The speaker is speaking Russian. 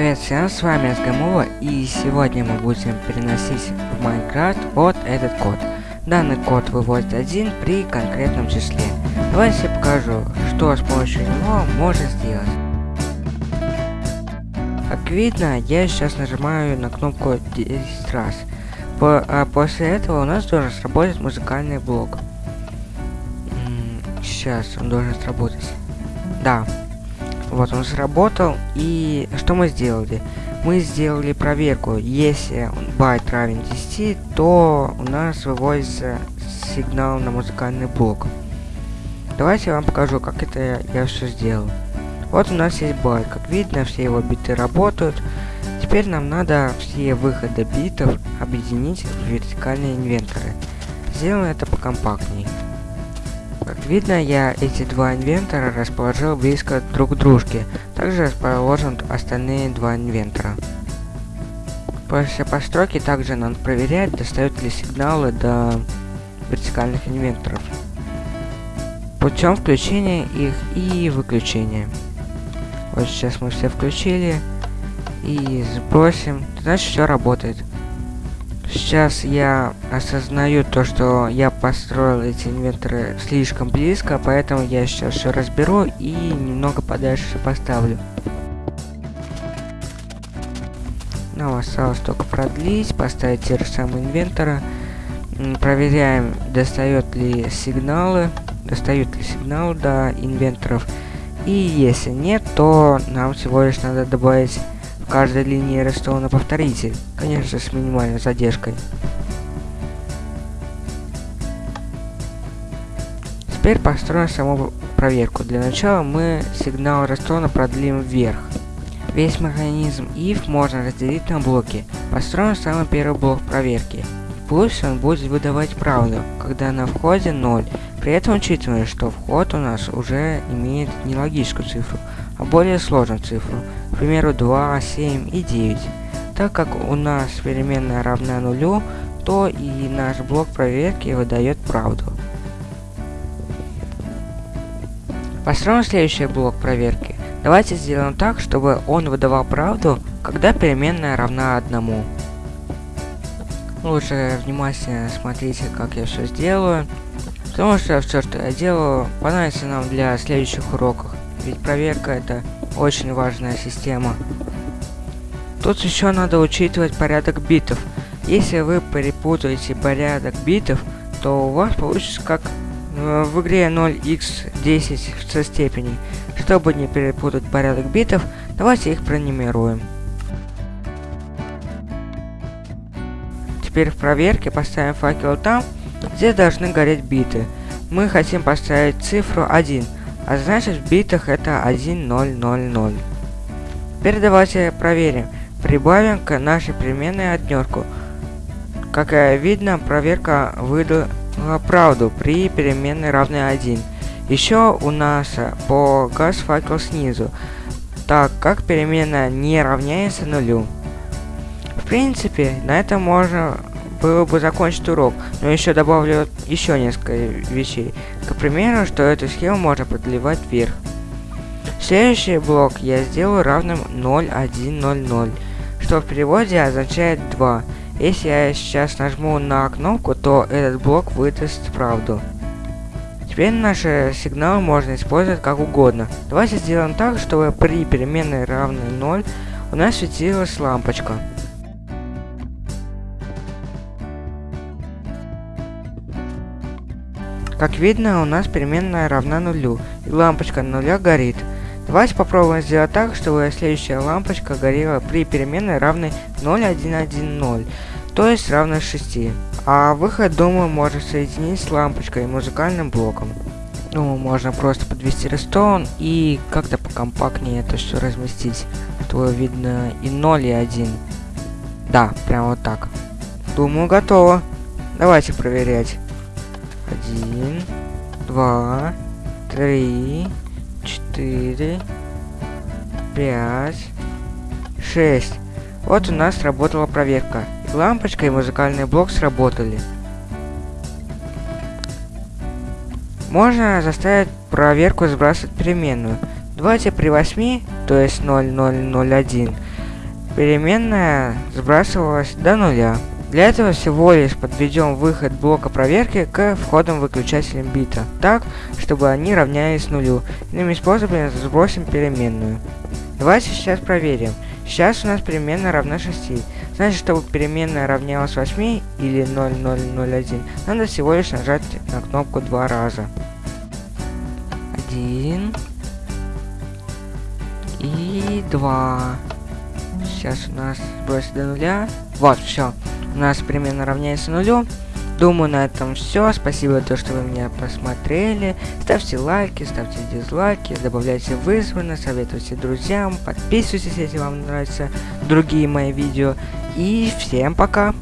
Привет всем, с вами Сгамова, и сегодня мы будем переносить в Майнкрафт вот этот код. Данный код выводит один при конкретном числе. Давайте я покажу, что с помощью него можно сделать. Как видно, я сейчас нажимаю на кнопку 10 раз. По, а после этого у нас должен сработать музыкальный блок. Сейчас он должен сработать. Да, вот он сработал. И что мы сделали? Мы сделали проверку. Если байт равен 10, то у нас выводится сигнал на музыкальный блок. Давайте я вам покажу, как это я, все сделал. Вот у нас есть байт. Как видно, все его биты работают. Теперь нам надо все выходы битов объединить в вертикальные инверторы. Сделаем это покомпактнее. Как видно, я эти два инвентора расположил близко друг к дружке. Также расположены остальные два инвентора. После постройки также надо проверять, достают ли сигналы до вертикальных инвенторов. Путем включения их и выключения. Вот сейчас мы все включили. И сбросим. Значит, все работает. Сейчас я осознаю то, что я построил эти инвенторы слишком близко, поэтому я сейчас все разберу и немного подальше поставлю. Нам осталось только продлить, поставить те же самые инвенторы. Проверяем, достает ли сигналы, достают ли сигналы до инвенторов. И если нет, то нам всего лишь надо добавить каждой линии арестована повторитель, конечно с минимальной задержкой. Теперь построим саму проверку. Для начала мы сигнал Рестона продлим вверх. Весь механизм if можно разделить на блоки. Построим самый первый блок проверки. Пусть он будет выдавать правду, когда на входе 0. При этом учитывая, что вход у нас уже имеет не логическую цифру, более сложную цифру, к примеру 2, 7 и 9. Так как у нас переменная равна нулю, то и наш блок проверки выдает правду. Построим следующий блок проверки. Давайте сделаем так, чтобы он выдавал правду, когда переменная равна одному. Лучше внимательно смотрите, как я все сделаю. Потому что все, что я делаю, понадобится нам для следующих уроков. Ведь проверка это очень важная система. Тут еще надо учитывать порядок битов. Если вы перепутаете порядок битов, то у вас получится как в игре 0x10 в со степени. Чтобы не перепутать порядок битов, давайте их пронумеруем. Теперь в проверке поставим факел там, где должны гореть биты. Мы хотим поставить цифру 1, а значит в битах это 1000. Теперь давайте проверим. Прибавим к нашей переменной однерку. Как видно, проверка выдала правду при переменной равной 1. Еще у нас погас факел снизу, так как переменная не равняется нулю. В принципе, на этом можно было бы закончить урок, но еще добавлю еще несколько вещей. К примеру, что эту схему можно подливать вверх. Следующий блок я сделаю равным 0,100, что в переводе означает 2. Если я сейчас нажму на кнопку, то этот блок выдаст правду. Теперь наши сигналы можно использовать как угодно. Давайте сделаем так, чтобы при переменной равной 0 у нас светилась лампочка. Как видно, у нас переменная равна нулю, и лампочка нуля горит. Давайте попробуем сделать так, чтобы следующая лампочка горела при переменной равной 0,110, то есть равной 6. А выход, думаю, можно соединить с лампочкой и музыкальным блоком. Ну, можно просто подвести рестон и как-то покомпактнее это все разместить. А то видно и 0, и 1. Да, прямо вот так. Думаю, готово. Давайте проверять. Один, два, три, четыре, пять, шесть. Вот у нас сработала проверка. И лампочка и музыкальный блок сработали. Можно заставить проверку сбрасывать переменную. Давайте при 8, то есть 0001, переменная сбрасывалась до нуля. Для этого всего лишь подведем выход блока проверки к входам выключателям бита, так, чтобы они равнялись нулю. Иными способами сбросим переменную. Давайте сейчас проверим. Сейчас у нас переменная равна 6. Значит, чтобы переменная равнялась 8 или 0001, надо всего лишь нажать на кнопку два раза. 1 и 2. Сейчас у нас сбросит до нуля. Вот, все у нас примерно равняется нулю. Думаю, на этом все. Спасибо то, что вы меня посмотрели. Ставьте лайки, ставьте дизлайки, добавляйте в избранное, советуйте друзьям, подписывайтесь, если вам нравятся другие мои видео. И всем пока!